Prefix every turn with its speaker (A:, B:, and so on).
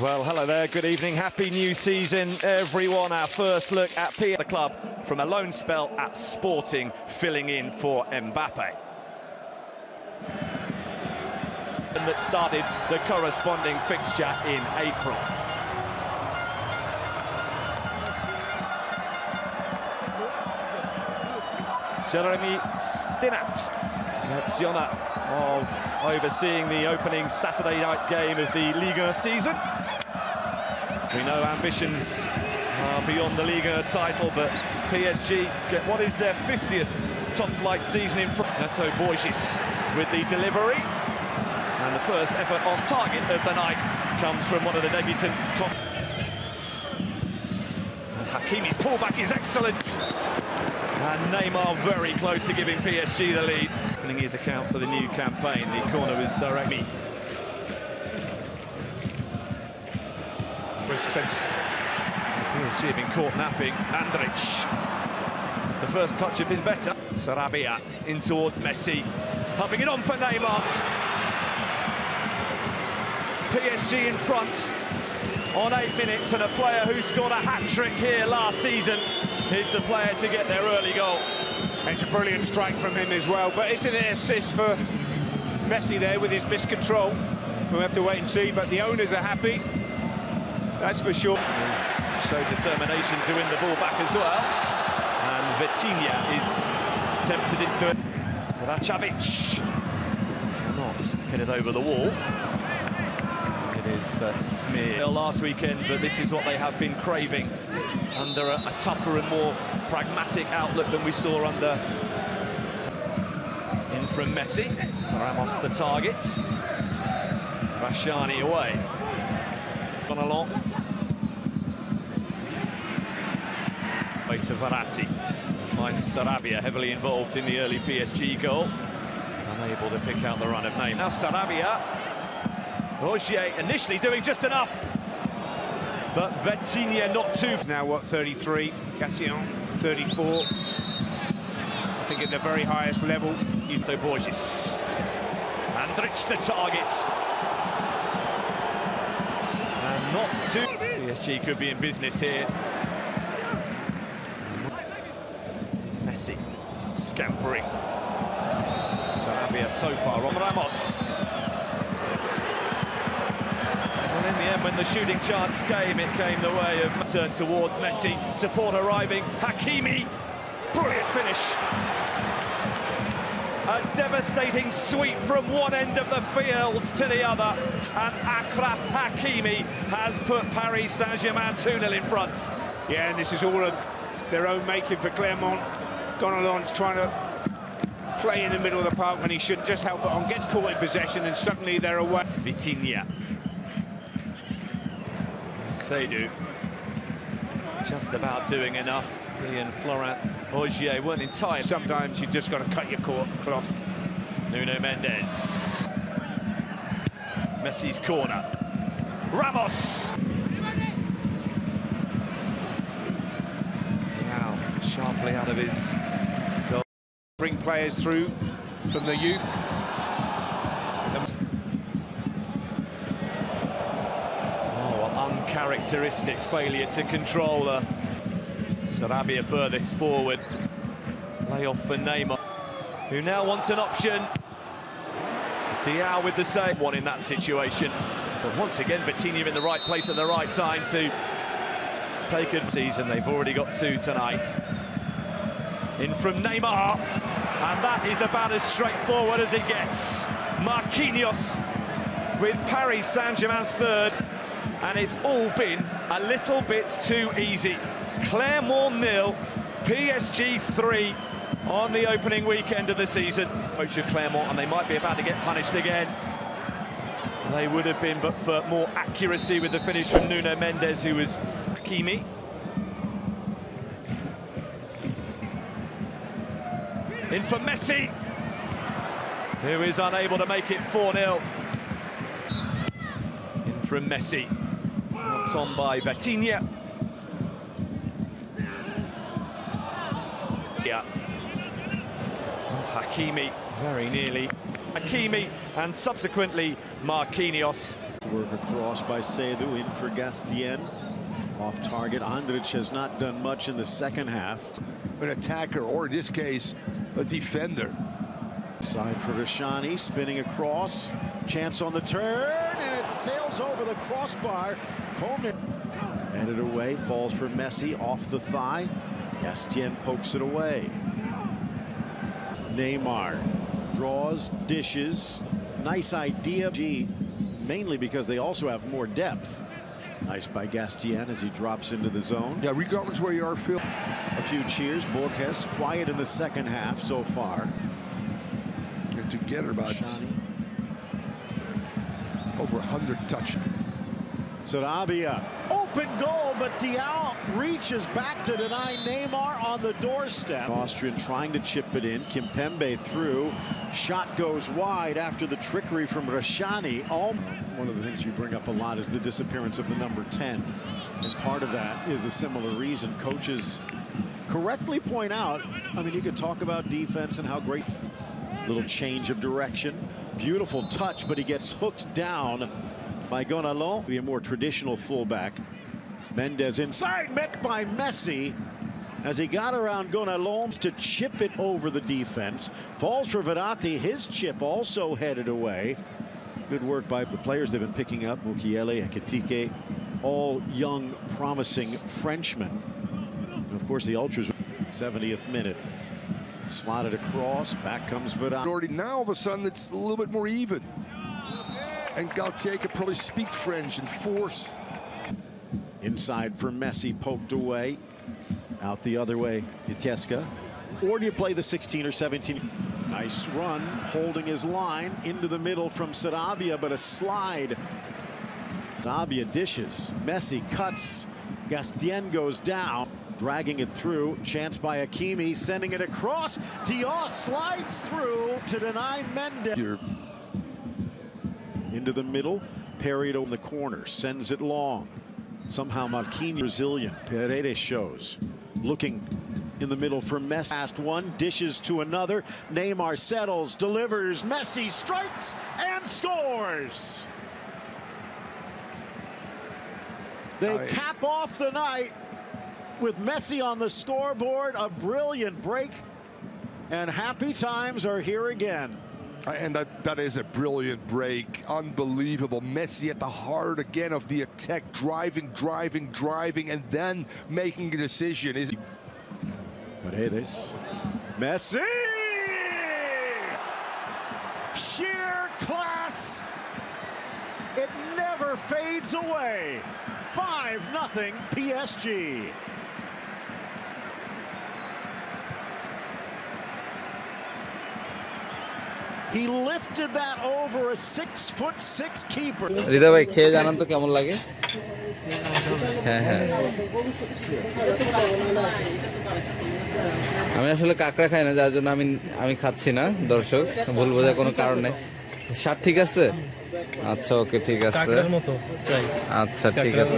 A: Well, hello there, good evening, happy new season, everyone. Our first look at the club from a loan spell at Sporting, filling in for Mbappe. And that started the corresponding fixture in April. Jeremy Stinat, Naziona of overseeing the opening Saturday night game of the Liga season. We know ambitions are beyond the Liga title, but PSG get what is their 50th top-flight season in front. Neto Borges with the delivery. And the first effort on target of the night comes from one of the debutants. Hakimi's pullback is excellent. And Neymar very close to giving PSG the lead. Opening his account for the new campaign, the corner was directly.
B: Sense.
A: PSG have been caught napping. Andrich. If the first touch had been better. Sarabia in towards Messi. Humping it on for Neymar. PSG in front on eight minutes and a player who scored a hat-trick here last season is the player to get their early goal.
B: It's a brilliant strike from him as well, but isn't it an assist for Messi there with his miscontrol? We'll have to wait and see, but the owners are happy, that's for sure.
A: He's showed determination to win the ball back as well. And Vitinha is tempted into it. Saracevic cannot get it over the wall. It is uh, smear last weekend, but this is what they have been craving under a, a tougher and more pragmatic outlook than we saw under in from Messi. Ramos the target. Rashani away. Gone along. Way to Verratti. Finds Sarabia heavily involved in the early PSG goal. Unable to pick out the run of name. Now Sarabia. Rogier initially doing just enough. But Vitinha not too...
B: Now what, 33? Cassian, 34. I think at the very highest level.
A: Ito Borges. Andrich the target. And not too... PSG could be in business here. It's Messi scampering. Sarabia so far on Ramos. And in the end, when the shooting chance came, it came the way of turn towards Messi. Support arriving. Hakimi. Brilliant finish. A devastating sweep from one end of the field to the other. And Achraf Hakimi has put Paris Saint-Germain 2-0 in front.
B: Yeah, and this is all of their own making for Clermont. Gonalons trying to play in the middle of the park when he shouldn't. just help it on. Gets caught in possession and suddenly they're away.
A: Vitinha. Seidu. Just about doing enough. He and Florent Ogier weren't in time.
B: Sometimes you just got to cut your court cloth.
A: Nuno Mendes. Messi's corner. Ramos. Now sharply out of his goal.
B: Bring players through from the youth.
A: Uncharacteristic failure to control her. Sarabia furthest forward. Lay off for Neymar, who now wants an option. Diaw with the same one in that situation. But once again, Vitinha in the right place at the right time to take a season. They've already got two tonight. In from Neymar. And that is about as straightforward as it gets. Marquinhos with Paris Saint-Germain's third. And it's all been a little bit too easy. Clermont nil, PSG 3 on the opening weekend of the season. Coach of Clermont, and they might be about to get punished again. They would have been, but for more accuracy with the finish from Nuno Mendes, who was Hakimi. In for Messi, who is unable to make it 4-0. In from Messi, knocked on by Vitinha. Yeah. Hakimi very nearly Hakimi and subsequently Marquinhos.
C: Work across by Seidu in for Gastien. Off target. Andrich has not done much in the second half.
D: an attacker, or in this case, a defender.
C: Side for Rashani, spinning across. Chance on the turn, and it sails over the crossbar. Coleman headed away, falls for Messi off the thigh. Gastien pokes it away. Neymar draws, dishes. Nice idea, G, mainly because they also have more depth. Nice by Gastien as he drops into the zone.
D: Yeah, regardless where you are, Phil.
C: A few cheers. Borges quiet in the second half so far.
D: And together about
C: Rashani.
D: Over 100 touch.
C: Sarabia, open goal, but Diaw reaches back to deny Neymar on the doorstep. Austrian trying to chip it in. Kimpembe through. Shot goes wide after the trickery from Rashani. All one of the things you bring up a lot is the disappearance of the number 10. And part of that is a similar reason. Coaches correctly point out, I mean, you could talk about defense and how great little change of direction. Beautiful touch, but he gets hooked down by Gonalon. Be a more traditional fullback. Mendes inside, met by Messi as he got around Gonalon to chip it over the defense. Falls for Verratti. His chip also headed away. Good work by the players they've been picking up. Mukiele, Ekitike, all young, promising Frenchmen. And of course, the Ultras, 70th minute. Slotted across, back comes Vidal.
D: Already now, all of a sudden, it's a little bit more even. And Galtier could probably speak French and force.
C: Inside for Messi, poked away. Out the other way, Vitesca. Or do you play the 16 or 17? Nice run, holding his line into the middle from Sarabia, but a slide. Sarabia dishes. Messi cuts. Gastien goes down, dragging it through. Chance by Hakimi, sending it across. Diaz slides through to deny Mendes.
D: Here,
C: into the middle. Parried on the corner, sends it long. Somehow Marquinhos Brazilian. Paredes shows. Looking in the middle for Messi. Last one, dishes to another. Neymar settles, delivers. Messi strikes and scores. They cap off the night with Messi on the scoreboard. A brilliant break. And happy times are here again.
D: Uh, and that, that is a brilliant break. Unbelievable. Messi at the heart again of the attack, driving, driving, driving, and then making a decision. Is
C: But hey, this. Messi! Sheer class. It never fades away. 5 nothing PSG. He lifted that over a six foot six keeper.
E: হৃদয় ভাই খেয়ে জানান তো কেমন লাগে? হ্যাঁ হ্যাঁ। আমি আসলে কাঁকড়া খাই না যার জন্য আমি আমি খাচ্ছি না দর্শক। ভুল বোঝার কোনো কারণ নেই। স্বাদ ঠিক আছে? আচ্ছা ওকে ঠিক আছে।
F: কাকড়ার মতো চাই।
E: আচ্ছা ঠিক আছে।